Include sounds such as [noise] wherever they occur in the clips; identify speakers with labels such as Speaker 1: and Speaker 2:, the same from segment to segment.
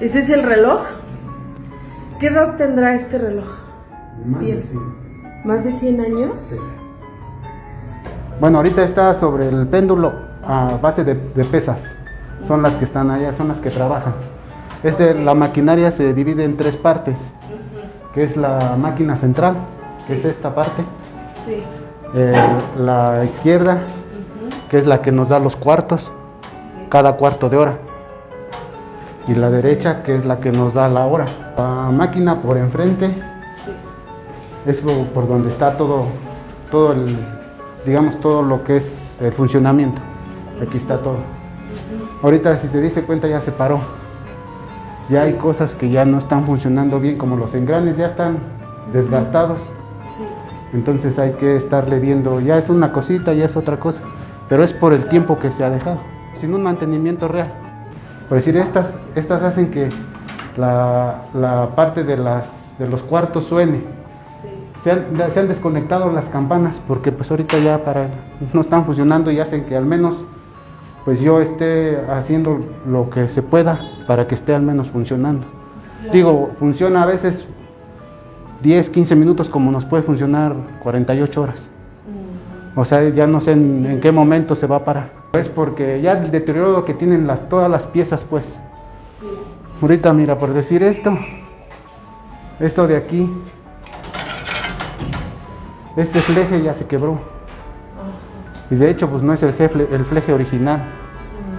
Speaker 1: ¿Ese es el reloj? ¿Qué edad tendrá este reloj?
Speaker 2: Más de
Speaker 1: Bien.
Speaker 2: 100.
Speaker 1: ¿Más de 100 años?
Speaker 2: Sí. Bueno, ahorita está sobre el péndulo a base de, de pesas. Son las que están allá, son las que trabajan. Este, la maquinaria se divide en tres partes, que es la máquina central, que es esta parte,
Speaker 1: Sí.
Speaker 2: eh, la izquierda, que es la que nos da los cuartos,
Speaker 1: sí.
Speaker 2: cada cuarto de hora, y la derecha, que es la que nos da la hora. La máquina por enfrente
Speaker 1: sí.
Speaker 2: es por donde está todo, todo el, digamos, todo lo que es el funcionamiento. Aquí está todo. Ahorita, si te diste cuenta, ya se paró. Ya hay cosas que ya no están funcionando bien, como los engranes ya están desgastados.
Speaker 1: Sí.
Speaker 2: Entonces hay que estarle viendo, ya es una cosita, ya es otra cosa, pero es por el tiempo que se ha dejado, sin un mantenimiento real. Por decir, estas, estas hacen que la, la parte de, las, de los cuartos suene.
Speaker 1: Sí.
Speaker 2: Se han, se han desconectado las campanas porque pues ahorita ya para, no están funcionando y hacen que al menos pues yo esté haciendo lo que se pueda para que esté al menos funcionando. Digo, funciona a veces 10, 15 minutos como nos puede funcionar 48 horas.
Speaker 1: Mm,
Speaker 2: O sea, ya no sé en, en qué momento se va a parar. Es porque ya el deterioro que tienen las, todas las piezas pues.
Speaker 1: Sí.
Speaker 2: Ahorita mira, por decir esto, esto de aquí, este fleje ya se quebró. Y de hecho pues no es el, jefle- el fleje original.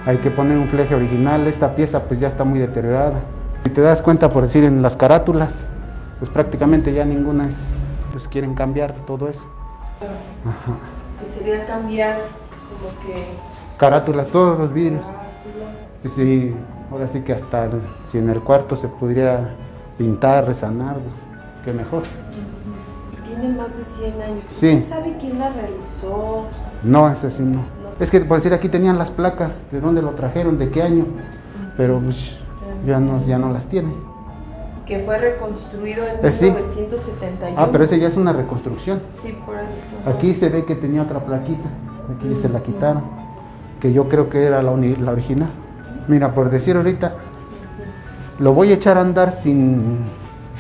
Speaker 2: Hay que poner un fleje original. Esta pieza pues ya está muy deteriorada. Si te das cuenta por decir en las carátulas, pues prácticamente ya ninguna es, pues quieren cambiar todo eso. Ajá.
Speaker 1: Que sería cambiar como que...
Speaker 2: Carátulas, todos los vidrios. Y sí, ahora sí que hasta el- si en el cuarto se pudiera pintar, resanar, pues, qué mejor.
Speaker 1: Tiene más de 100 años.
Speaker 2: Sí.
Speaker 1: ¿Quién sabe quién la realizó?
Speaker 2: No, ese sí no. Es que por decir aquí tenían las placas, de dónde lo trajeron, de qué año, pero pues, ya no, ya no las tienen.
Speaker 1: Que fue reconstruido en
Speaker 2: Eh, sí.
Speaker 1: 1971.
Speaker 2: Ah, pero ese ya es una reconstrucción.
Speaker 1: Sí, por eso.
Speaker 2: Aquí se ve que tenía otra plaquita, aquí se la quitaron, que yo creo que era la, la original. Mira, por decir ahorita, lo voy a echar a andar sin,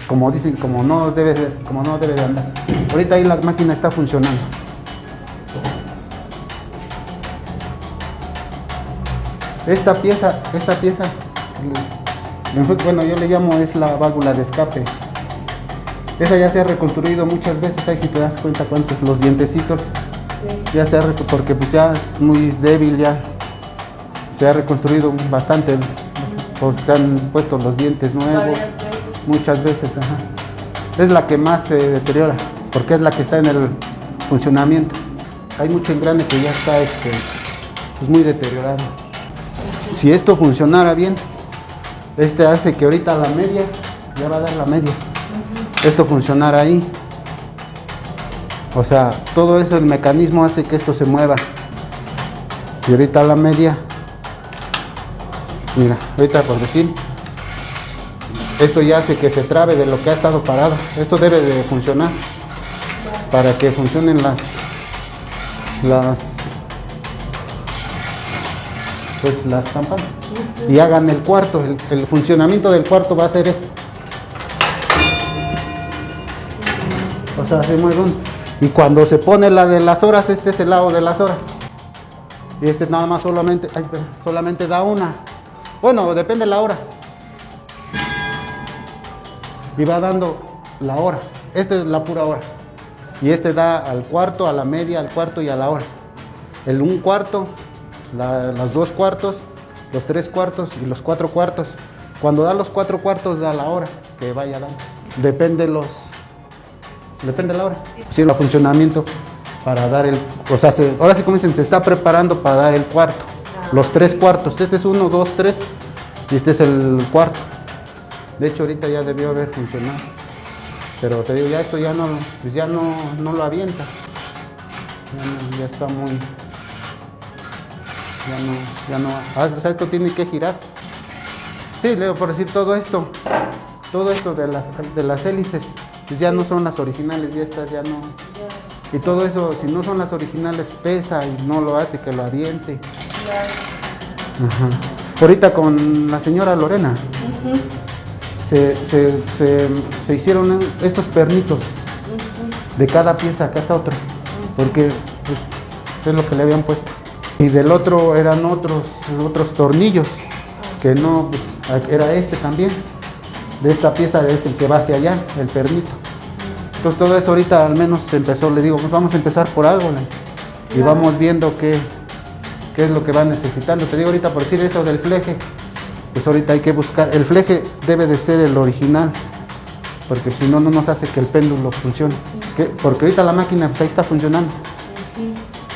Speaker 2: como dicen, como no debe de, como no debe de andar. Ahorita ahí la máquina está funcionando. Esta pieza, esta pieza, [laughs] bueno, yo le llamo es la válvula de escape. Esa ya se ha reconstruido muchas veces, ahí si te das cuenta cuántos, los dientecitos. Ya se ha porque pues ya es muy débil, ya se ha reconstruido bastante, se han puesto los dientes nuevos,
Speaker 1: veces.
Speaker 2: muchas veces, ajá. Es la que más se deteriora, porque es la que está en el funcionamiento. Hay mucho engrane que ya está este, pues, muy deteriorado. Si esto funcionara bien, este hace que ahorita la media, ya va a dar la media. Esto funcionara ahí. O sea, todo eso, el mecanismo hace que esto se mueva. Y ahorita la media, mira, ahorita por decir, esto ya hace que se trabe de lo que ha estado parado. Esto debe de funcionar para que funcionen las, las, pues las campanas y hagan el cuarto. El, el funcionamiento del cuarto va a ser esto. O sea, se mueve uno. Y cuando se pone la de las horas, este es el lado de las horas. Y este nada más solamente, ay, solamente da una. Bueno, depende de la hora. Y va dando la hora. Esta es la pura hora. Y este da al cuarto, a la media, al cuarto y a la hora. El un cuarto, la- los dos cuartos, los tres cuartos y los cuatro cuartos. Cuando da los cuatro cuartos da la hora que vaya dando. Depende los, depende de la hora. Sí, el funcionamiento para dar el, o sea, se- ahora sí como dicen, se está preparando para dar el cuarto. Los tres cuartos. Este es uno, dos, tres y este es el cuarto. De hecho ahorita ya debió haber funcionado. Pero te digo, ya esto ya no, pues ya no, no lo avienta. Ya, no- ya está muy, ya no, ya no, ah, o sea, esto tiene que girar. Sí, Leo, por decir todo esto, todo esto de las, de las hélices, pues ya no son las originales, ya estas ya no. Y todo eso, si no son las originales, pesa y no lo hace que lo aviente. Ajá. ahorita con la señora Lorena se, se- se- se hicieron estos pernitos de cada pieza, acá está otro, porque pues, es lo que le habían puesto. Y del otro eran otros, otros tornillos, que no, pues, era este también. De esta pieza es el que va hacia allá, el pernito. Entonces todo eso ahorita al menos se empezó, le digo, pues vamos a empezar por algo, y vamos viendo qué, qué es lo que va necesitando. Te digo ahorita por decir eso del fleje, pues ahorita hay que buscar, el fleje debe de ser el original, porque si no, no nos hace que el péndulo funcione. Porque ahorita la máquina, pues ahí está funcionando,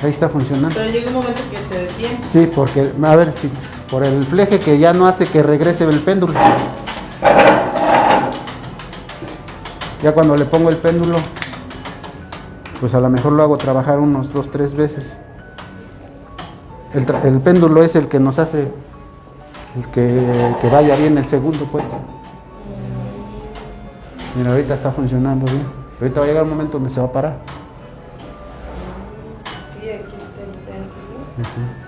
Speaker 2: ahí está funcionando.
Speaker 1: Pero llega un momento que se detiene.
Speaker 2: Sí, porque, a ver, sí, por el fleje que ya no hace que regrese el péndulo. Ya cuando le pongo el péndulo, pues a lo mejor lo hago trabajar unos dos, tres veces. El, péndulo es el que nos hace el que, que vaya bien el segundo, pues. Mira, ahorita está funcionando bien. Ahorita va a llegar un momento donde se va a parar.
Speaker 1: Sí, aquí está el péndulo.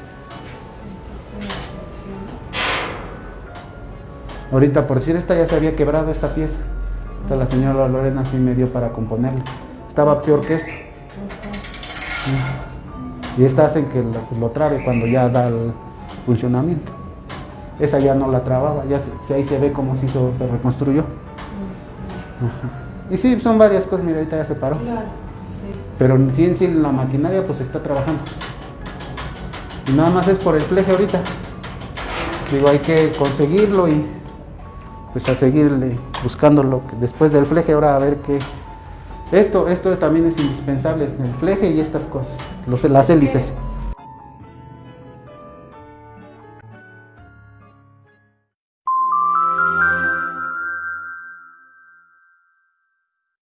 Speaker 2: Ahorita, por decir, esta ya se había quebrado esta pieza. Entonces la señora Lorena sí me dio para componerla. Estaba peor que esta. Y esta hacen que lo, lo trabe cuando ya da el funcionamiento. Esa ya no la trababa, ya se- ahí se ve cómo se hizo, se reconstruyó. Ajá. Y sí, son varias cosas, mira, ahorita ya se paró.
Speaker 1: Claro, sí.
Speaker 2: Pero en sí en sí la maquinaria pues está trabajando. Y nada más es por el fleje ahorita. Digo, hay que conseguirlo y pues a seguirle buscándolo. Después del fleje ahora a ver qué. Esto, esto también es indispensable, el fleje y estas cosas, los, las
Speaker 1: Es que
Speaker 2: hélices.